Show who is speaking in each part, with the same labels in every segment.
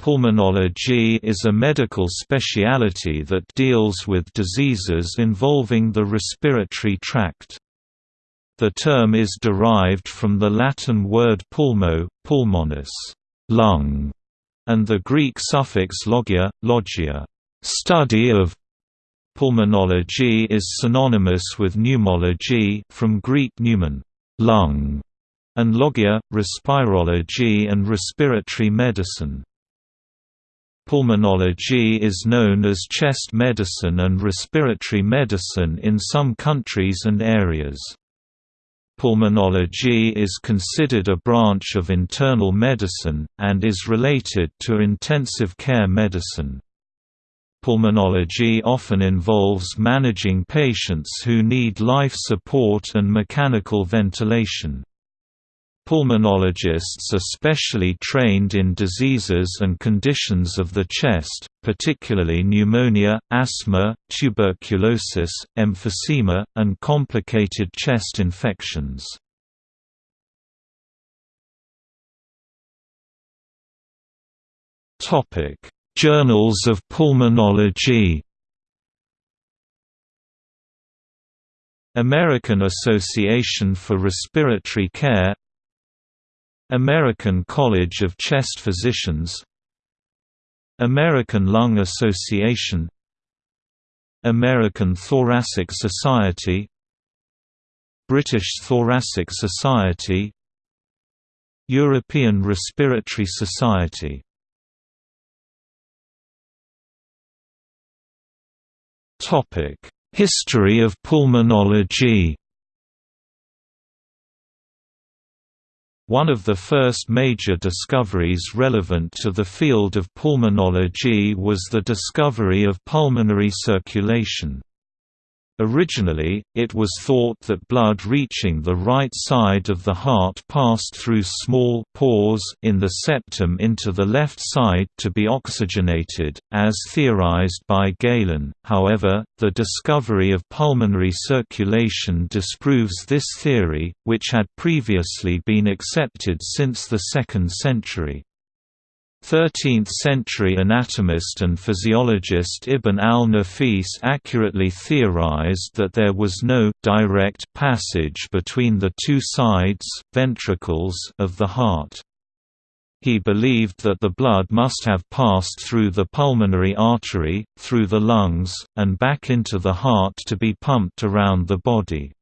Speaker 1: Pulmonology is a medical speciality that deals with diseases involving the respiratory tract. The term is derived from the Latin word pulmo, pulmonis, lung, and the Greek suffix logia, logia, study of. Pulmonology is synonymous with pneumology from Greek pneumon, lung, and logia, respirology and respiratory medicine. Pulmonology is known as chest medicine and respiratory medicine in some countries and areas. Pulmonology is considered a branch of internal medicine, and is related to intensive care medicine. Pulmonology often involves managing patients who need life support and mechanical ventilation. Pulmonologists are specially trained in diseases and conditions of the chest, particularly pneumonia, asthma, tuberculosis, emphysema, and complicated chest infections. Journals of pulmonology American Association for Respiratory Care American College of Chest Physicians American Lung Association American Thoracic Society British Thoracic Society European Respiratory Society. History of pulmonology One of the first major discoveries relevant to the field of pulmonology was the discovery of pulmonary circulation. Originally, it was thought that blood reaching the right side of the heart passed through small pores in the septum into the left side to be oxygenated, as theorized by Galen. However, the discovery of pulmonary circulation disproves this theory, which had previously been accepted since the 2nd century. 13th-century anatomist and physiologist Ibn al-Nafis accurately theorized that there was no direct passage between the two sides ventricles of the heart. He believed that the blood must have passed through the pulmonary artery, through the lungs, and back into the heart to be pumped around the body.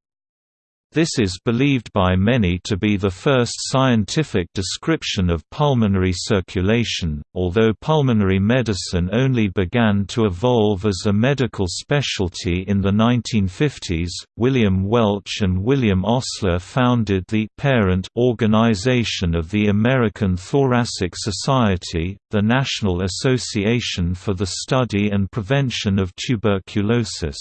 Speaker 1: This is believed by many to be the first scientific description of pulmonary circulation, although pulmonary medicine only began to evolve as a medical specialty in the 1950s. William Welch and William Osler founded the parent organization of the American Thoracic Society, the National Association for the Study and Prevention of Tuberculosis.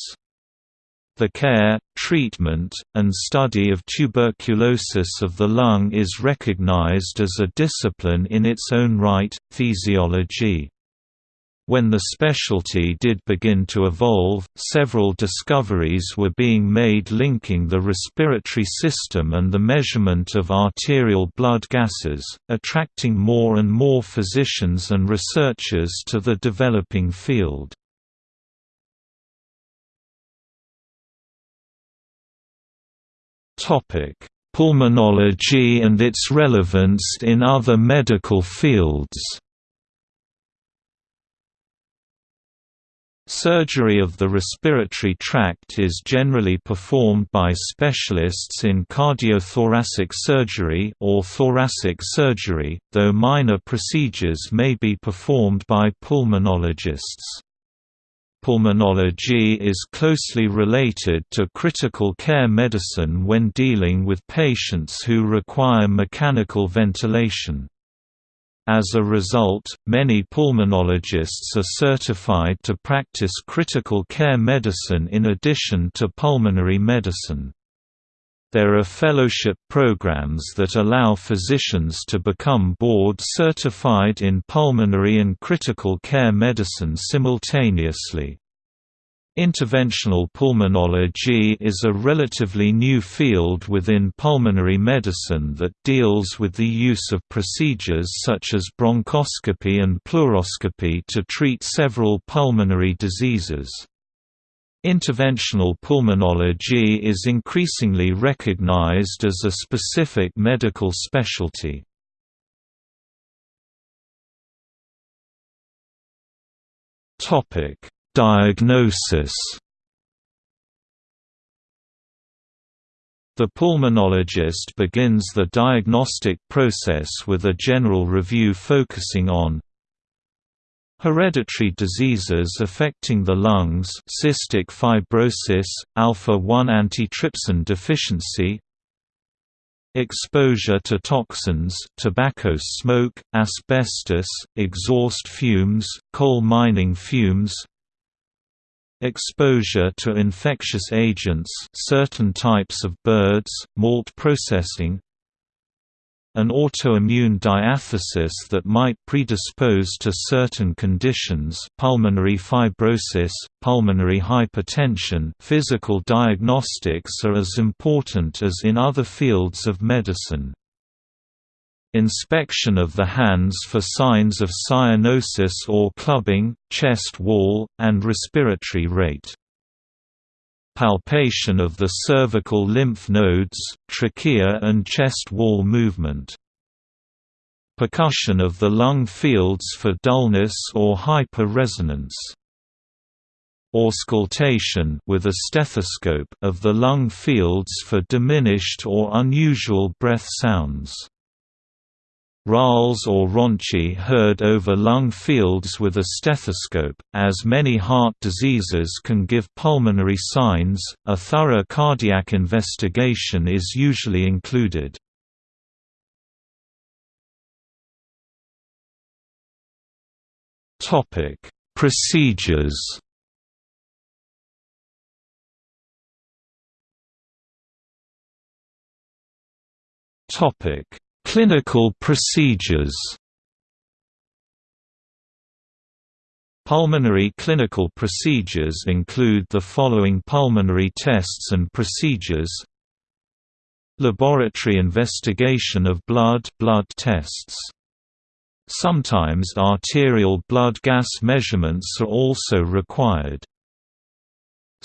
Speaker 1: The care, treatment, and study of tuberculosis of the lung is recognized as a discipline in its own right, phthisiology. When the specialty did begin to evolve, several discoveries were being made linking the respiratory system and the measurement of arterial blood gases, attracting more and more physicians and researchers to the developing field. Pulmonology and its relevance in other medical fields. Surgery of the respiratory tract is generally performed by specialists in cardiothoracic surgery or thoracic surgery, though minor procedures may be performed by pulmonologists. Pulmonology is closely related to critical care medicine when dealing with patients who require mechanical ventilation. As a result, many pulmonologists are certified to practice critical care medicine in addition to pulmonary medicine. There are fellowship programs that allow physicians to become board certified in pulmonary and critical care medicine simultaneously. Interventional pulmonology is a relatively new field within pulmonary medicine that deals with the use of procedures such as bronchoscopy and pleuroscopy to treat several pulmonary diseases. Interventional pulmonology is increasingly recognized as a specific medical specialty. Topic Diagnosis The pulmonologist begins the diagnostic process with a general review focusing on Hereditary diseases affecting the lungs cystic fibrosis, alpha-1 antitrypsin deficiency Exposure to toxins tobacco smoke, asbestos, exhaust fumes, coal mining fumes Exposure to infectious agents certain types of birds, malt processing An autoimmune diathesis that might predispose to certain conditions pulmonary fibrosis, pulmonary hypertension physical diagnostics are as important as in other fields of medicine. Inspection of the hands for signs of cyanosis or clubbing, chest wall, and respiratory rate. Palpation of the cervical lymph nodes, trachea and chest wall movement. Percussion of the lung fields for dullness or hyper-resonance. Auscultation with a stethoscope of the lung fields for diminished or unusual breath sounds. Rales or Rhonchi heard over lung fields with a stethoscope. As many heart diseases can give pulmonary signs, a thorough cardiac investigation is usually included. Topic: Procedures. Topic: Clinical procedures Pulmonary clinical procedures include the following pulmonary tests and procedures Laboratory investigation of blood blood tests. Sometimes arterial blood gas measurements are also required.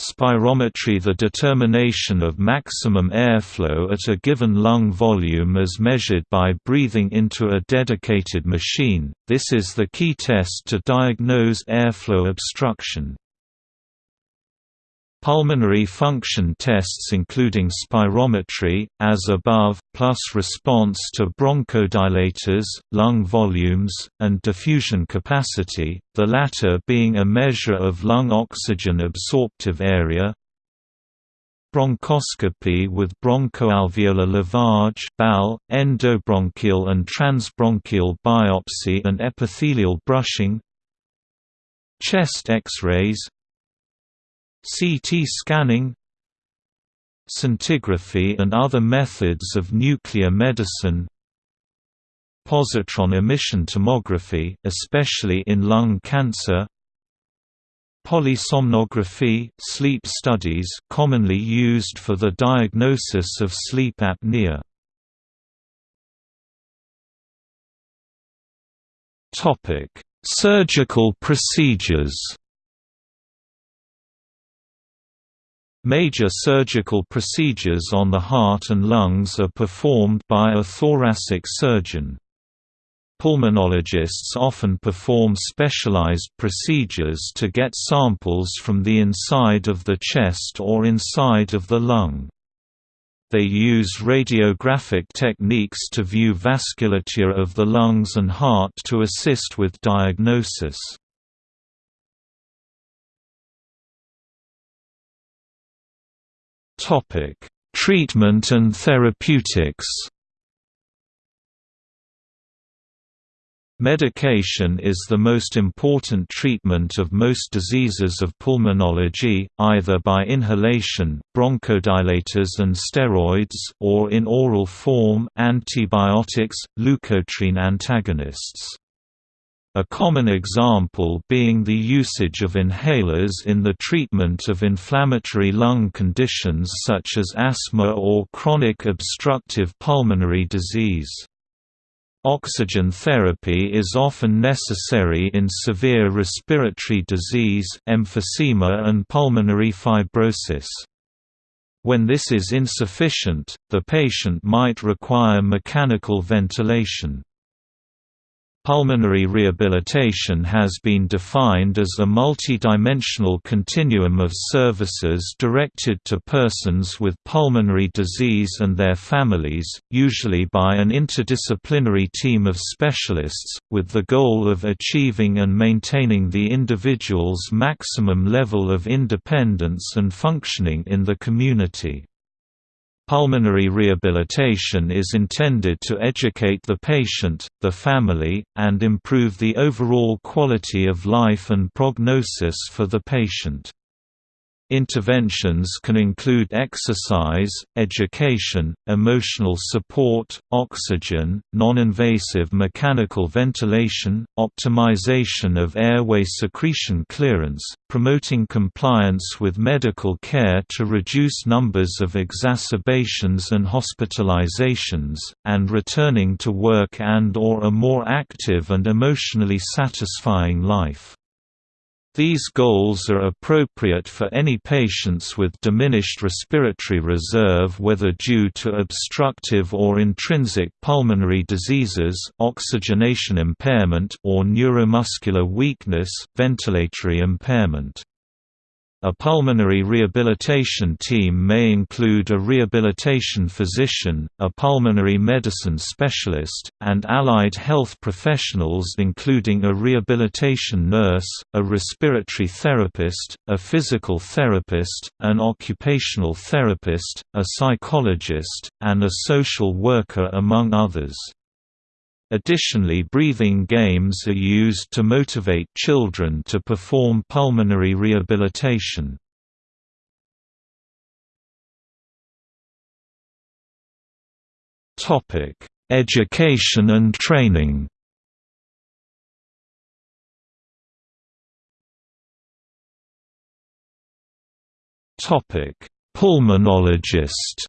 Speaker 1: Spirometry The determination of maximum airflow at a given lung volume as measured by breathing into a dedicated machine, this is the key test to diagnose airflow obstruction. Pulmonary function tests including spirometry, as above, plus response to bronchodilators, lung volumes, and diffusion capacity, the latter being a measure of lung oxygen absorptive area, bronchoscopy with bronchoalveolar lavage BAL, endobronchial and transbronchial biopsy and epithelial brushing. Chest X-rays CT scanning Scintigraphy and other methods of nuclear medicine Positron emission tomography, especially in lung cancer Polysomnography sleep studies commonly used for the diagnosis of sleep apnea. Surgical procedures Major surgical procedures on the heart and lungs are performed by a thoracic surgeon. Pulmonologists often perform specialized procedures to get samples from the inside of the chest or inside of the lung. They use radiographic techniques to view vasculature of the lungs and heart to assist with diagnosis. Topic: Treatment and therapeutics. Medication is the most important treatment of most diseases of pulmonology, either by inhalation bronchodilators and steroids or in oral form antibiotics, leukotriene antagonists. A common example being the usage of inhalers in the treatment of inflammatory lung conditions such as asthma or chronic obstructive pulmonary disease. Oxygen therapy is often necessary in severe respiratory disease emphysema and pulmonary fibrosis. When this is insufficient, the patient might require mechanical ventilation. Pulmonary rehabilitation has been defined as a multidimensional continuum of services directed to persons with pulmonary disease and their families, usually by an interdisciplinary team of specialists, with the goal of achieving and maintaining the individual's maximum level of independence and functioning in the community. Pulmonary rehabilitation is intended to educate the patient, the family, and improve the overall quality of life and prognosis for the patient. Interventions can include exercise, education, emotional support, oxygen, non-invasive mechanical ventilation, optimization of airway secretion clearance, promoting compliance with medical care to reduce numbers of exacerbations and hospitalizations, and returning to work and or a more active and emotionally satisfying life. These goals are appropriate for any patients with diminished respiratory reserve whether due to obstructive or intrinsic pulmonary diseases oxygenation impairment or neuromuscular weakness ventilatory impairment. A pulmonary rehabilitation team may include a rehabilitation physician, a pulmonary medicine specialist, and allied health professionals including a rehabilitation nurse, a respiratory therapist, a physical therapist, an occupational therapist, a psychologist, and a social worker among others. Additionally breathing games are used to motivate children to perform pulmonary rehabilitation. Education and training Pulmonologist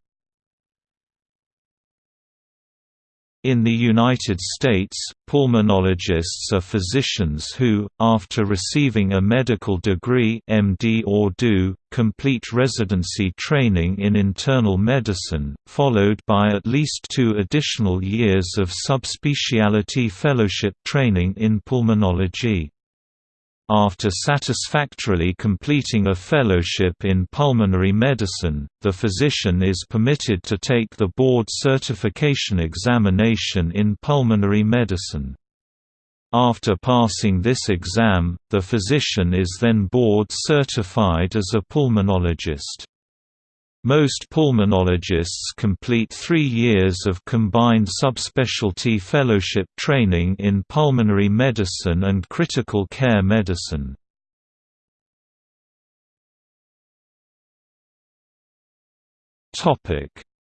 Speaker 1: In the United States, pulmonologists are physicians who, after receiving a medical degree MD or DO, complete residency training in internal medicine, followed by at least two additional years of subspecialty fellowship training in pulmonology. After satisfactorily completing a fellowship in pulmonary medicine, the physician is permitted to take the board certification examination in pulmonary medicine. After passing this exam, the physician is then board certified as a pulmonologist. Most pulmonologists complete three years of combined subspecialty fellowship training in pulmonary medicine and critical care medicine.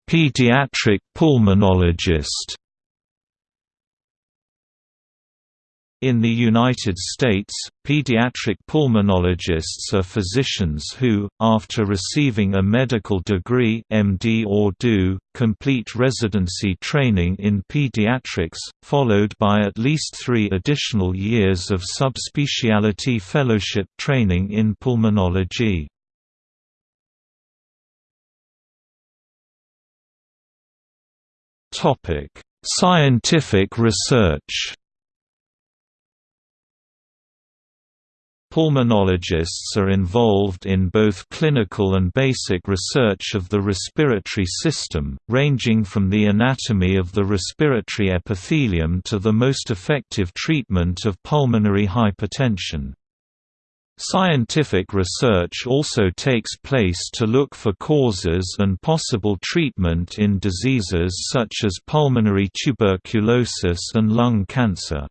Speaker 1: Pediatric pulmonologist In the United States, pediatric pulmonologists are physicians who, after receiving a medical degree MD or DO, complete residency training in pediatrics, followed by at least three additional years of subspecialty fellowship training in pulmonology. Scientific research Pulmonologists are involved in both clinical and basic research of the respiratory system, ranging from the anatomy of the respiratory epithelium to the most effective treatment of pulmonary hypertension. Scientific research also takes place to look for causes and possible treatment in diseases such as pulmonary tuberculosis and lung cancer.